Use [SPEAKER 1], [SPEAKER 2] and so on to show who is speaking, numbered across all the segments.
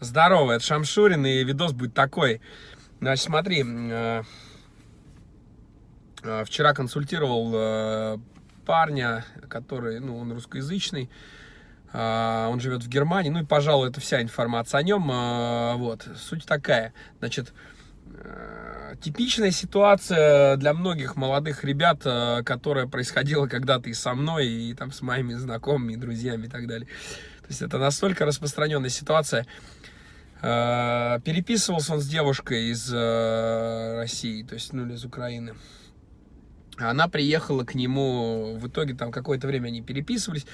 [SPEAKER 1] Здорово, это Шамшурин, и видос будет такой. Значит, смотри, э, э, вчера консультировал э, парня, который, ну, он русскоязычный, он живет в Германии, ну и, пожалуй, это вся информация о нем. Вот, суть такая, значит, типичная ситуация для многих молодых ребят, которая происходила когда-то и со мной, и там с моими знакомыми, друзьями и так далее. То есть это настолько распространенная ситуация. Э, переписывался он с девушкой из э, России, то есть, ну, из Украины. Она приехала к нему, в итоге там какое-то время они переписывались,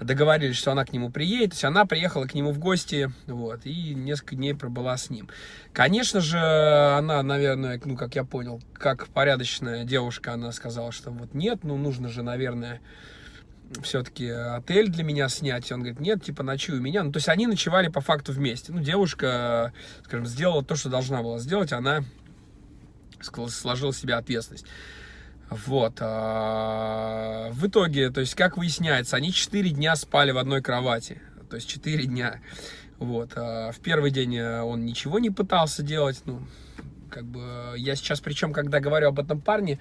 [SPEAKER 1] договорились, что она к нему приедет, то есть она приехала к нему в гости, вот, и несколько дней пробыла с ним. Конечно же, она, наверное, ну, как я понял, как порядочная девушка, она сказала, что вот нет, ну, нужно же, наверное, все-таки отель для меня снять. И он говорит, нет, типа, ночуй у меня. Ну, то есть они ночевали по факту вместе. Ну, девушка, скажем, сделала то, что должна была сделать. Она сложила себе ответственность. Вот. А, в итоге, то есть, как выясняется, они 4 дня спали в одной кровати. То есть, 4 дня. Вот. А, в первый день э, он ничего не пытался делать. Ну, как бы, я сейчас, причем, когда говорю об этом парне,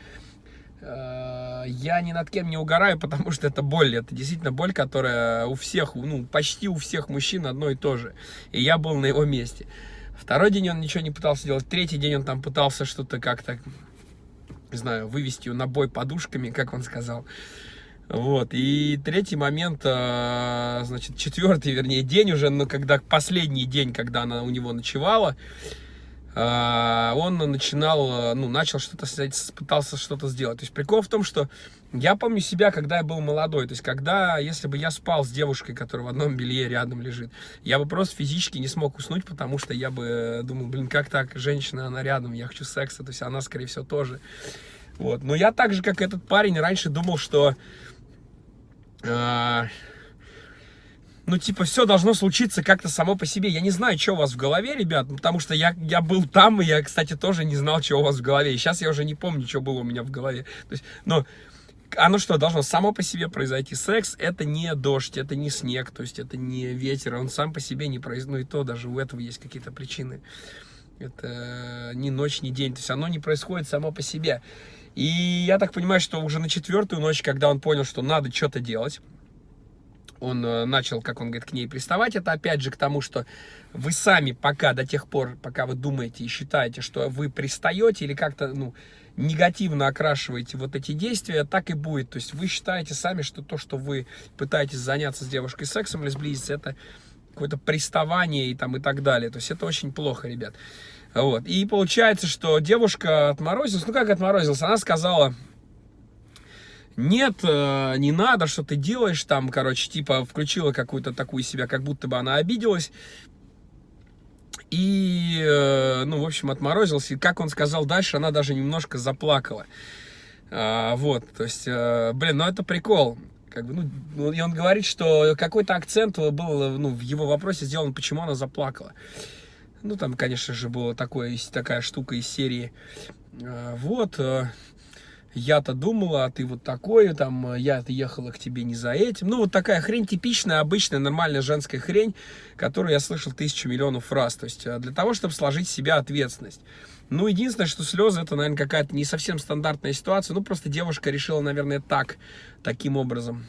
[SPEAKER 1] Э, я ни над кем не угораю, потому что это боль. Это действительно боль, которая у всех, ну, почти у всех мужчин одно и то же. И я был на его месте. Второй день он ничего не пытался делать. Третий день он там пытался что-то как-то, не знаю, вывести на бой подушками, как он сказал. Вот, и третий момент, э, значит, четвертый, вернее, день уже, но когда последний день, когда она у него ночевала, он начинал, ну, начал что-то, пытался что-то сделать. То есть прикол в том, что я помню себя, когда я был молодой, то есть когда, если бы я спал с девушкой, которая в одном белье рядом лежит, я бы просто физически не смог уснуть, потому что я бы думал, блин, как так, женщина, она рядом, я хочу секса, то есть она, скорее всего, тоже. Вот, но я так же, как этот парень, раньше думал, что... Э ну, типа, все должно случиться как-то само по себе. Я не знаю, что у вас в голове, ребят, потому что я, я был там, и я, кстати, тоже не знал, что у вас в голове. И сейчас я уже не помню, что было у меня в голове. То есть, но оно что, должно само по себе произойти? Секс — это не дождь, это не снег, то есть это не ветер, он сам по себе не произойдет. Ну и то даже у этого есть какие-то причины. Это ни ночь, ни день, то есть оно не происходит само по себе. И я так понимаю, что уже на четвертую ночь, когда он понял, что надо что-то делать, он э, начал, как он говорит, к ней приставать. Это опять же к тому, что вы сами пока, до тех пор, пока вы думаете и считаете, что вы пристаете или как-то, ну, негативно окрашиваете вот эти действия, так и будет. То есть вы считаете сами, что то, что вы пытаетесь заняться с девушкой сексом или сблизиться, это какое-то приставание и там и так далее. То есть это очень плохо, ребят. Вот. И получается, что девушка отморозилась. Ну, как отморозилась? Она сказала, нет, э, не надо, что ты делаешь там, короче, типа включила какую-то такую себя, как будто бы она обиделась. И, э, ну, в общем, отморозился. И как он сказал дальше, она даже немножко заплакала. А, вот, то есть, э, блин, ну это прикол. Как бы, ну, ну, и он говорит, что какой-то акцент был ну, в его вопросе сделан, почему она заплакала. Ну, там, конечно же, была такое, такая штука из серии. Вот, я-то думала, а ты вот такой, там, я-то ехала к тебе не за этим. Ну, вот такая хрень типичная, обычная, нормальная женская хрень, которую я слышал тысячу миллионов раз. То есть, э, для того, чтобы сложить в себя ответственность. Ну, единственное, что слезы, это, наверное, какая-то не совсем стандартная ситуация. Ну, просто девушка решила, наверное, так, таким образом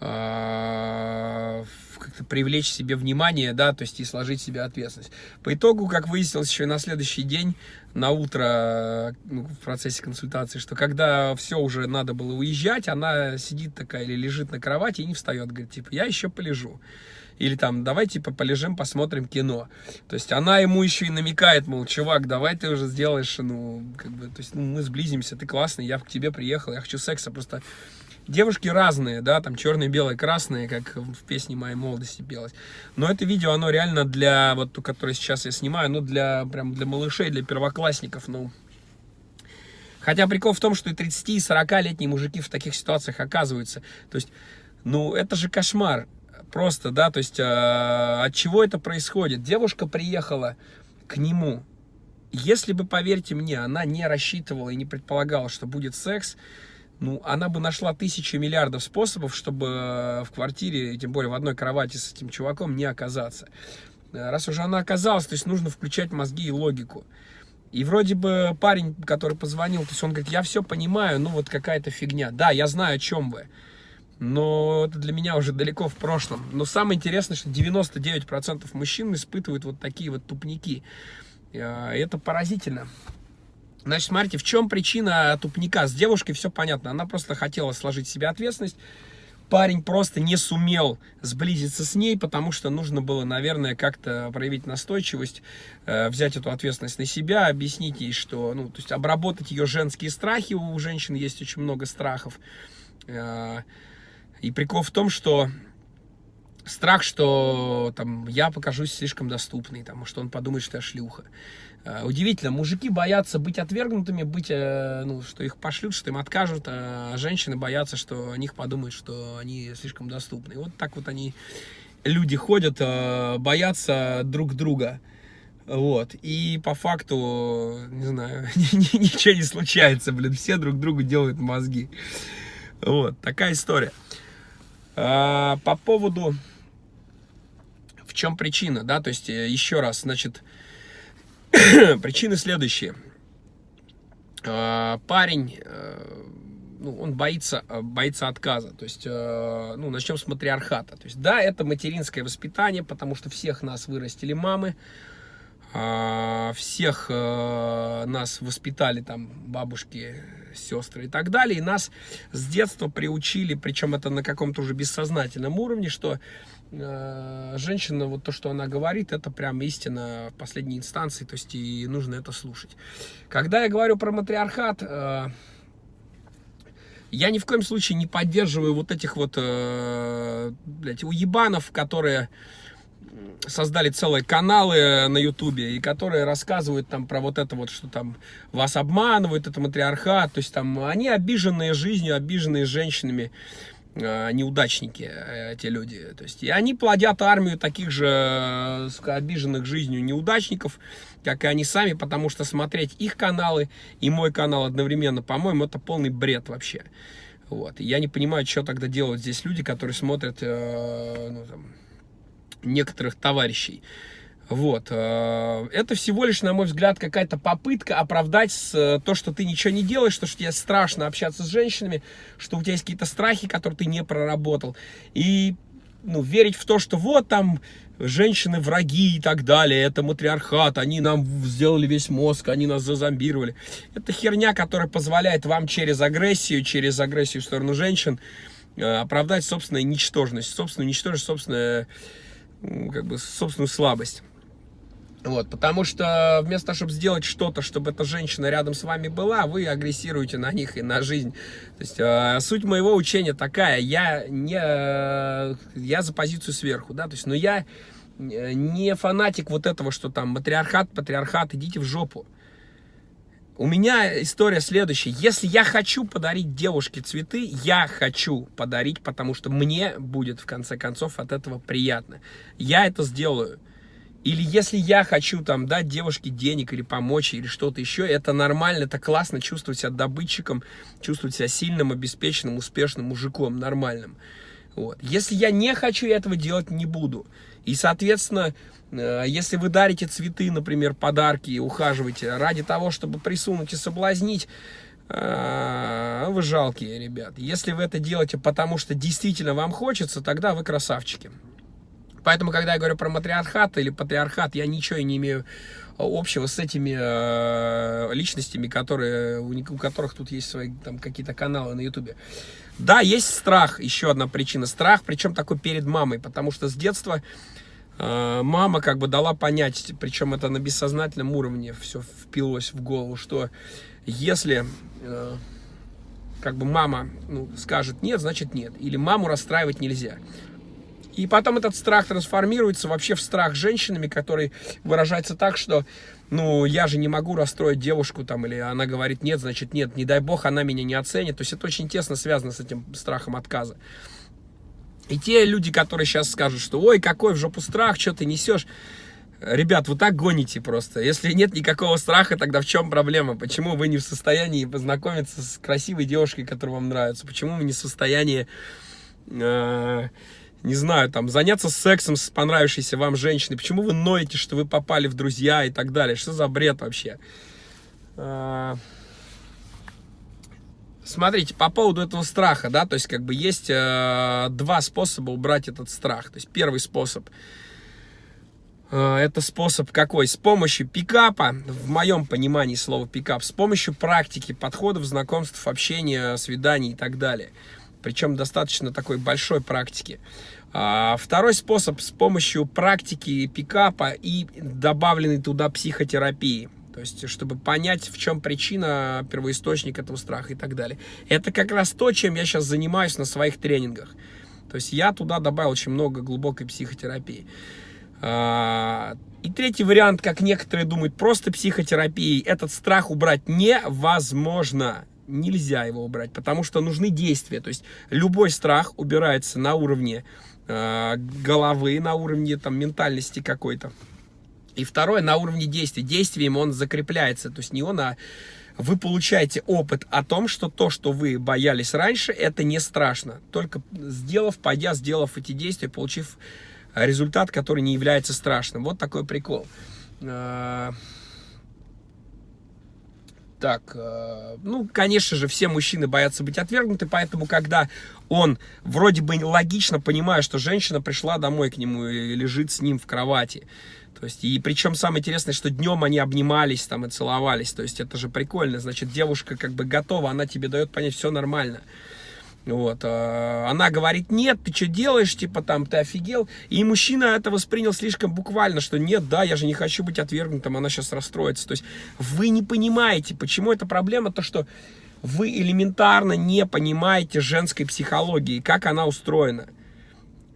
[SPEAKER 1] а, как-то привлечь себе внимание, да, то есть и сложить себе ответственность. По итогу, как выяснилось еще и на следующий день, на утро, ну, в процессе консультации, что когда все уже надо было уезжать, она сидит такая или лежит на кровати и не встает, говорит, типа, я еще полежу. Или там, давай, типа, полежим, посмотрим кино. То есть она ему еще и намекает, мол, чувак, давай ты уже сделаешь, ну, как бы, то есть ну, мы сблизимся, ты классный, я к тебе приехал, я хочу секса, просто Девушки разные, да, там черные, белые, красные, как в песне моей молодости пелось. Но это видео, оно реально для, вот ту, которое сейчас я снимаю, ну, для, прям для малышей, для первоклассников, ну. Хотя прикол в том, что и 30, и 40-летние мужики в таких ситуациях оказываются. То есть, ну, это же кошмар. Просто, да, то есть, э, от чего это происходит? Девушка приехала к нему. Если бы, поверьте мне, она не рассчитывала и не предполагала, что будет секс, ну, она бы нашла тысячи миллиардов способов, чтобы э, в квартире, тем более в одной кровати с этим чуваком, не оказаться. Э, раз уже она оказалась, то есть нужно включать мозги и логику. И вроде бы парень, который позвонил, то есть он говорит, я все понимаю, ну вот какая-то фигня. Да, я знаю, о чем вы. Но это для меня уже далеко в прошлом. Но самое интересное, что 99% мужчин испытывают вот такие вот тупники. Э, это поразительно. Значит, смотрите, в чем причина тупника? С девушкой все понятно. Она просто хотела сложить себе ответственность. Парень просто не сумел сблизиться с ней, потому что нужно было, наверное, как-то проявить настойчивость, э, взять эту ответственность на себя, объяснить ей, что, ну, то есть обработать ее женские страхи. У женщин есть очень много страхов. Э, и прикол в том, что страх, что там я покажусь слишком доступный, там, что он подумает, что я шлюха. Э, удивительно, мужики боятся быть отвергнутыми, быть, э, ну, что их пошлют, что им откажут, а женщины боятся, что о них подумают, что они слишком доступны. Вот так вот они, люди ходят, э, боятся друг друга. Вот, и по факту, не знаю, ничего не случается, блин, все друг другу делают мозги. Вот, такая история. По поводу, чем причина, да, то есть, еще раз, значит, Причины следующие. А, парень, э, ну, он боится, э, боится отказа. То есть, э, ну, начнем с матриархата. То есть, да, это материнское воспитание, потому что всех нас вырастили мамы, а, всех нас воспитали там бабушки, сестры и так далее. И нас с детства приучили, причем это на каком-то уже бессознательном уровне, что Э, женщина, вот то, что она говорит, это прям истина в последней инстанции, то есть и нужно это слушать. Когда я говорю про матриархат, э, я ни в коем случае не поддерживаю вот этих вот, э, блядь, уебанов, которые создали целые каналы на ютубе, и которые рассказывают там про вот это вот, что там вас обманывают, это матриархат, то есть там они обиженные жизнью, обиженные женщинами, Э, неудачники, э, эти люди. То есть, и они плодят армию таких же э, обиженных жизнью неудачников, как и они сами, потому что смотреть их каналы и мой канал одновременно, по-моему, это полный бред вообще. Вот. Я не понимаю, что тогда делают здесь люди, которые смотрят э, ну, там, некоторых товарищей. Вот. Э, это всего лишь, на мой взгляд, какая-то попытка оправдать э, то, что ты ничего не делаешь, что, что тебе страшно общаться с женщинами, что у тебя есть какие-то страхи, которые ты не проработал. И ну, верить в то, что вот там женщины враги и так далее, это матриархат, они нам сделали весь мозг, они нас зазомбировали. Это херня, которая позволяет вам через агрессию, через агрессию в сторону женщин э, оправдать собственную ничтожность, собственную ничтожность, собственную, как бы, собственную слабость. Вот, потому что вместо того, чтобы сделать что-то, чтобы эта женщина рядом с вами была, вы агрессируете на них и на жизнь. То есть э, суть моего учения такая, я не, э, я за позицию сверху, да, то есть, но я э, не фанатик вот этого, что там матриархат, патриархат, идите в жопу. У меня история следующая. Если я хочу подарить девушке цветы, я хочу подарить, потому что мне будет, в конце концов, от этого приятно. Я это сделаю. Или если я хочу там дать девушке денег или помочь, или что-то еще, это нормально, это классно чувствовать себя добытчиком, чувствовать себя сильным, обеспеченным, успешным мужиком, нормальным. Вот. Если я не хочу, я этого делать не буду. И, соответственно, э, если вы дарите цветы, например, подарки и ухаживаете ради того, чтобы присунуть и соблазнить, э, вы жалкие, ребят. Если вы это делаете потому, что действительно вам хочется, тогда вы красавчики. Поэтому, когда я говорю про матриархат или патриархат, я ничего не имею общего с этими э, личностями, которые, у, у которых тут есть свои там какие-то каналы на ютубе. Да, есть страх, еще одна причина. Страх, причем такой перед мамой, потому что с детства э, мама как бы дала понять, причем это на бессознательном уровне все впилось в голову, что если... Э, как бы мама ну, скажет нет, значит нет. Или маму расстраивать нельзя. И потом этот страх трансформируется вообще в страх женщинами, который выражается так, что, ну, я же не могу расстроить девушку там, или она говорит нет, значит нет, не дай бог, она меня не оценит. То есть это очень тесно связано с этим страхом отказа. И те люди, которые сейчас скажут, что ой, какой в жопу страх, что ты несешь, Ребят, вы так гоните просто. Если нет никакого страха, тогда в чем проблема? Почему вы не в состоянии познакомиться с красивой девушкой, которая вам нравится? Почему вы не в состоянии, э, не знаю, там, заняться сексом с понравившейся вам женщиной? Почему вы ноете, что вы попали в друзья и так далее? Что за бред вообще? Э, смотрите, по поводу этого страха, да, то есть как бы есть э, два способа убрать этот страх. То есть первый способ – Э, это способ какой? С помощью пикапа, в моем понимании слова пикап, с помощью практики, подходов, знакомств, общения, свиданий и так далее. Причем достаточно такой большой практики. А, второй способ с помощью практики пикапа и добавленной туда психотерапии. То есть, чтобы понять, в чем причина, первоисточник этого страха и так далее. Это как раз то, чем я сейчас занимаюсь на своих тренингах. То есть, я туда добавил очень много глубокой психотерапии. А, и третий вариант, как некоторые думают, просто психотерапией. Этот страх убрать невозможно. Нельзя его убрать, потому что нужны действия. То есть любой страх убирается на уровне головы, на уровне там, ментальности какой-то. И второе, на уровне действий. Действием он закрепляется. То есть не он, а вы получаете опыт о том, что то, что вы боялись раньше, это не страшно. Только сделав, пойдя, сделав эти действия, получив результат, который не является страшным. Вот такой прикол. Так, а, ну, конечно же, все мужчины боятся быть отвергнуты, поэтому, когда он вроде бы логично понимает, что женщина пришла домой к нему и лежит с ним в кровати, то есть, и причем самое интересное, что днем они обнимались там и целовались, то есть, это же прикольно, значит, девушка как бы готова, она тебе дает понять, все нормально. Вот, а, она говорит, нет, ты что делаешь, типа там, ты офигел. И мужчина это воспринял слишком буквально, что нет, да, я же не хочу быть отвергнутым, она сейчас расстроится. То есть вы не понимаете, почему это проблема, то что вы элементарно не понимаете женской психологии, как она устроена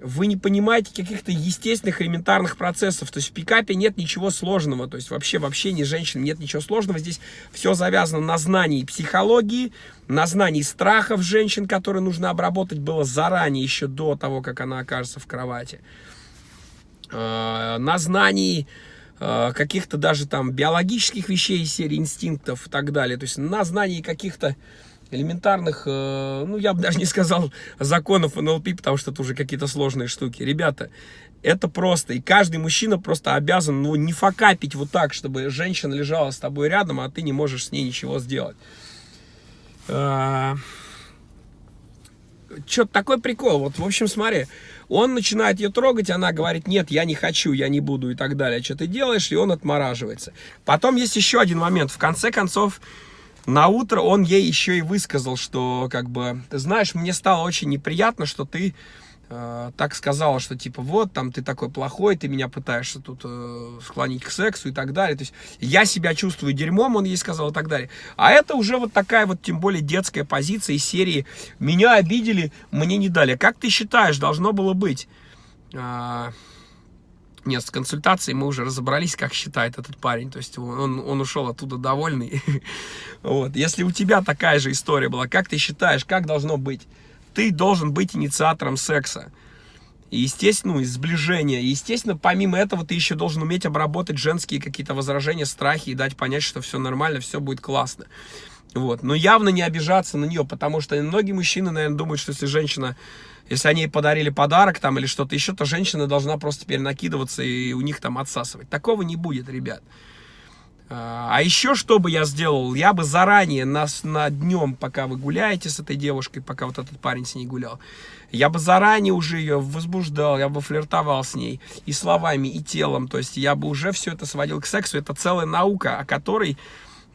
[SPEAKER 1] вы не понимаете каких-то естественных элементарных процессов. То есть в пикапе нет ничего сложного. То есть вообще в общении женщин нет ничего сложного. Здесь все завязано на знании психологии, на знании страхов женщин, которые нужно обработать было заранее, еще до того, как она окажется в кровати. А, на знании а, каких-то даже там биологических вещей серии инстинктов и так далее. То есть на знании каких-то элементарных, э, ну, я бы даже не сказал законов НЛП, потому что это уже какие-то сложные штуки. Ребята, это просто. И каждый мужчина просто обязан, ну, не факапить вот так, чтобы женщина лежала с тобой рядом, а ты не можешь с ней ничего сделать. Э, Что-то такой прикол. Вот, в общем, смотри, он начинает ее трогать, она говорит, нет, я не хочу, я не буду и так далее. Что ты делаешь? И он отмораживается. Потом есть еще один момент. В конце концов, на утро он ей еще и высказал, что как бы, знаешь, мне стало очень неприятно, что ты э, так сказала, что типа вот, там ты такой плохой, ты меня пытаешься тут э, склонить к сексу и так далее. То есть я себя чувствую дерьмом, он ей сказал и так далее. А это уже вот такая вот, тем более детская позиция из серии «Меня обидели, мне не дали». Как ты считаешь, должно было быть? Э, нет, с консультацией мы уже разобрались, как считает этот парень. То есть он, он ушел оттуда довольный. вот. Если у тебя такая же история была, как ты считаешь, как должно быть? Ты должен быть инициатором секса. И, естественно, ну, сближения. И, естественно, помимо этого, ты еще должен уметь обработать женские какие-то возражения, страхи и дать понять, что все нормально, все будет классно. Вот. Но явно не обижаться на нее, потому что многие мужчины, наверное, думают, что если женщина если они ей подарили подарок там или что-то еще, то женщина должна просто теперь накидываться и у них там отсасывать. Такого не будет, ребят. А, а еще что бы я сделал? Я бы заранее на, на днем, пока вы гуляете с этой девушкой, пока вот этот парень с ней гулял, я бы заранее уже ее возбуждал, я бы флиртовал с ней и словами, и телом. То есть я бы уже все это сводил к сексу. Это целая наука, о которой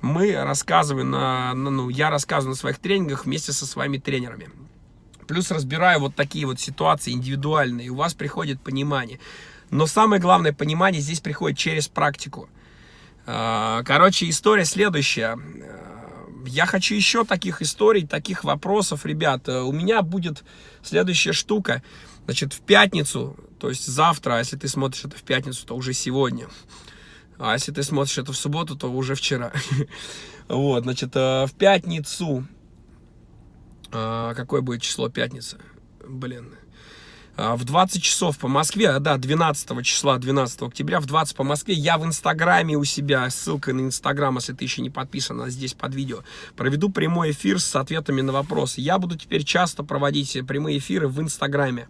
[SPEAKER 1] мы рассказываем, на, ну, я рассказываю на своих тренингах вместе со своими тренерами. Плюс разбираю вот такие вот ситуации индивидуальные, у вас приходит понимание. Но самое главное понимание здесь приходит через практику. А, короче, история следующая. Я хочу еще таких историй, таких вопросов, ребят. У меня будет следующая штука. Значит, в пятницу, то есть завтра, если ты смотришь это в пятницу, то уже сегодня. А если ты смотришь это в субботу, то уже вчера. Вот, значит, э, в пятницу а, какое будет число пятница? Блин. а, в 20 часов по Москве, а, да, 12 числа, 12 октября, в 20 по Москве, я в Инстаграме у себя, ссылка на Инстаграм, если ты еще не подписан, здесь под видео, проведу прямой эфир с ответами на вопросы. Я буду теперь часто проводить прямые эфиры в Инстаграме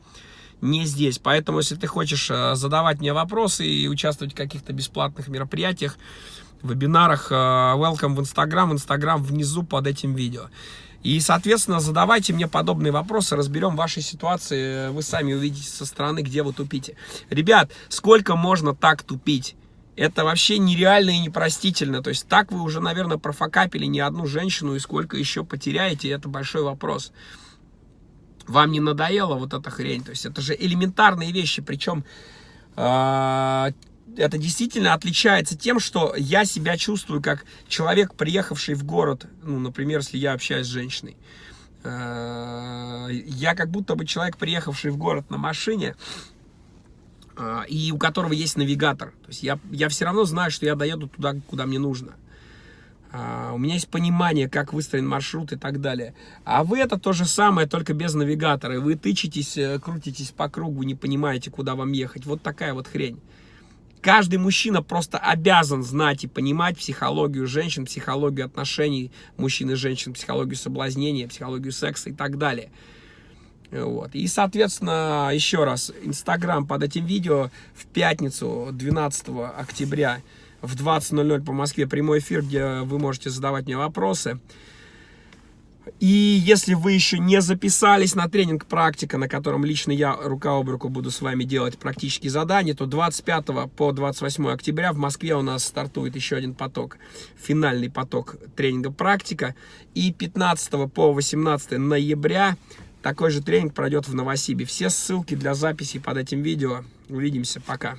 [SPEAKER 1] не здесь. Поэтому, если ты хочешь э, задавать мне вопросы и участвовать в каких-то бесплатных мероприятиях, вебинарах, э, welcome в Инстаграм, Инстаграм внизу под этим видео. И, соответственно, задавайте мне подобные вопросы, разберем ваши ситуации, вы сами увидите со стороны, где вы тупите. Ребят, сколько можно так тупить? Это вообще нереально и непростительно. То есть так вы уже, наверное, профокапили не одну женщину, и сколько еще потеряете, это большой вопрос. Вам не надоело вот эта хрень? То есть это же элементарные вещи, причем э, а, это действительно отличается тем, что я себя чувствую как человек, приехавший в город, ну, например, если я общаюсь с женщиной. Э, я как будто бы человек, приехавший в город на машине, э, и у которого есть навигатор. То есть я, я все равно знаю, что я доеду туда, куда мне нужно. А, у меня есть понимание, как выстроен маршрут и так далее. А вы это то же самое, только без навигатора. Вы тычетесь, э, крутитесь по кругу, не понимаете, куда вам ехать. Вот такая вот хрень. Каждый мужчина просто обязан знать и понимать психологию женщин, психологию отношений мужчин и женщин, психологию соблазнения, психологию секса и так далее. Вот. И, соответственно, еще раз, Инстаграм под этим видео в пятницу, 12 октября, в 20.00 по Москве прямой эфир, где вы можете задавать мне вопросы. И если вы еще не записались на тренинг «Практика», на котором лично я рука об руку буду с вами делать практические задания, то 25 по 28 октября в Москве у нас стартует еще один поток, финальный поток тренинга «Практика». И 15 по 18 ноября такой же тренинг пройдет в Новосибе. Все ссылки для записи под этим видео. Увидимся. Пока.